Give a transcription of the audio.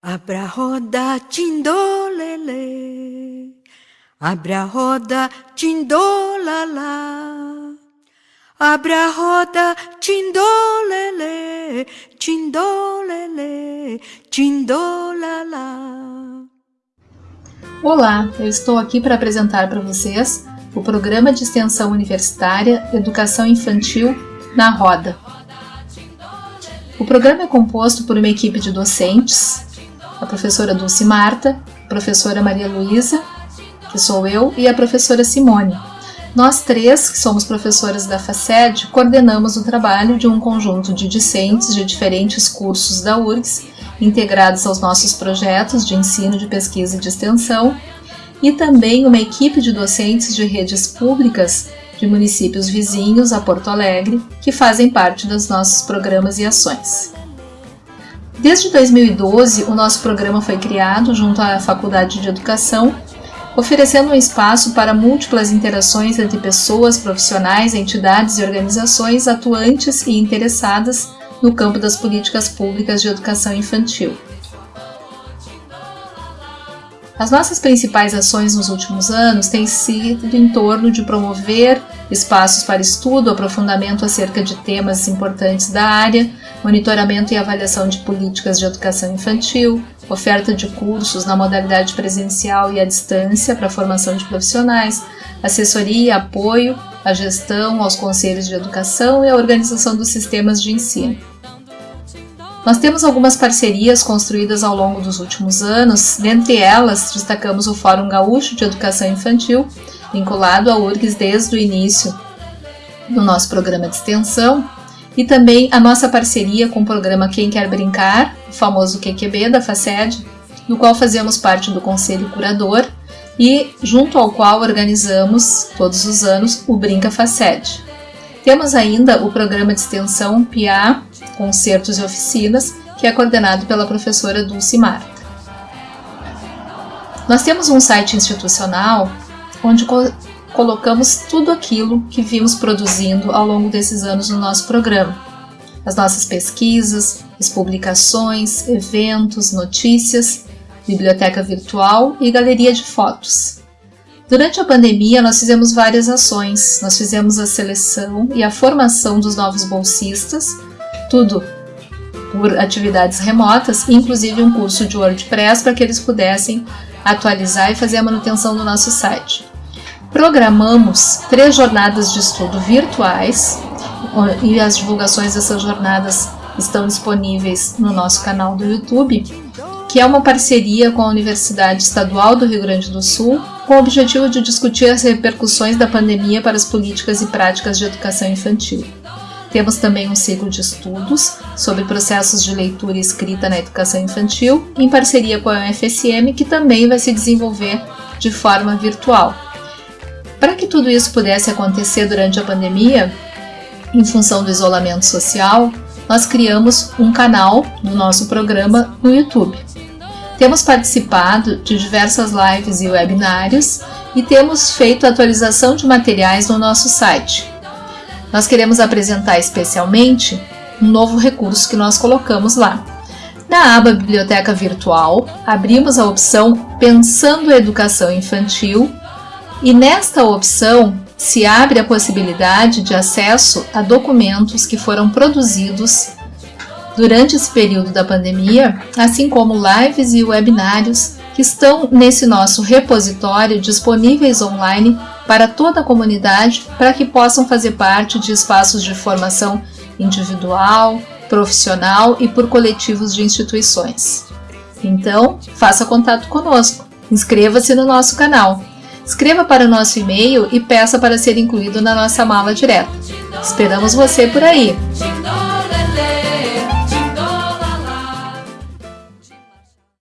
Abra a roda, tindolele. Abra a roda, tindolala. Abra a roda, tindolele, tindolele, tindolala. Olá, eu estou aqui para apresentar para vocês o programa de extensão universitária Educação Infantil na Roda. O programa é composto por uma equipe de docentes, a professora Dulce Marta, a professora Maria Luísa, que sou eu, e a professora Simone. Nós três, que somos professoras da FACED, coordenamos o trabalho de um conjunto de discentes de diferentes cursos da URGS, integrados aos nossos projetos de ensino, de pesquisa e de extensão, e também uma equipe de docentes de redes públicas de municípios vizinhos a Porto Alegre, que fazem parte dos nossos programas e ações. Desde 2012, o nosso programa foi criado junto à Faculdade de Educação, oferecendo um espaço para múltiplas interações entre pessoas, profissionais, entidades e organizações atuantes e interessadas no campo das políticas públicas de educação infantil. As nossas principais ações nos últimos anos têm sido em torno de promover espaços para estudo, aprofundamento acerca de temas importantes da área, monitoramento e avaliação de políticas de educação infantil, oferta de cursos na modalidade presencial e à distância para formação de profissionais, assessoria e apoio à gestão, aos conselhos de educação e à organização dos sistemas de ensino. Nós temos algumas parcerias construídas ao longo dos últimos anos, dentre elas destacamos o Fórum Gaúcho de Educação Infantil, vinculado ao URGS desde o início do nosso programa de extensão, e também a nossa parceria com o programa Quem Quer Brincar, o famoso QQB da FACED, no qual fazemos parte do Conselho Curador e junto ao qual organizamos todos os anos o Brinca FACED. Temos ainda o programa de extensão PIA, Concertos e Oficinas, que é coordenado pela professora Dulce Marta. Nós temos um site institucional onde co colocamos tudo aquilo que vimos produzindo ao longo desses anos no nosso programa. As nossas pesquisas, as publicações, eventos, notícias, biblioteca virtual e galeria de fotos. Durante a pandemia, nós fizemos várias ações. Nós fizemos a seleção e a formação dos novos bolsistas, tudo por atividades remotas, inclusive um curso de WordPress para que eles pudessem atualizar e fazer a manutenção do nosso site. Programamos três jornadas de estudo virtuais e as divulgações dessas jornadas estão disponíveis no nosso canal do YouTube que é uma parceria com a Universidade Estadual do Rio Grande do Sul, com o objetivo de discutir as repercussões da pandemia para as políticas e práticas de educação infantil. Temos também um ciclo de estudos sobre processos de leitura e escrita na educação infantil, em parceria com a UFSM, que também vai se desenvolver de forma virtual. Tudo isso pudesse acontecer durante a pandemia, em função do isolamento social, nós criamos um canal do nosso programa no YouTube. Temos participado de diversas lives e webinários e temos feito atualização de materiais no nosso site. Nós queremos apresentar especialmente um novo recurso que nós colocamos lá. Na aba Biblioteca Virtual, abrimos a opção Pensando a Educação Infantil e nesta opção se abre a possibilidade de acesso a documentos que foram produzidos durante esse período da pandemia, assim como lives e webinários que estão nesse nosso repositório disponíveis online para toda a comunidade para que possam fazer parte de espaços de formação individual, profissional e por coletivos de instituições. Então, faça contato conosco, inscreva-se no nosso canal, escreva para o nosso e-mail e peça para ser incluído na nossa mala direta. Esperamos você por aí!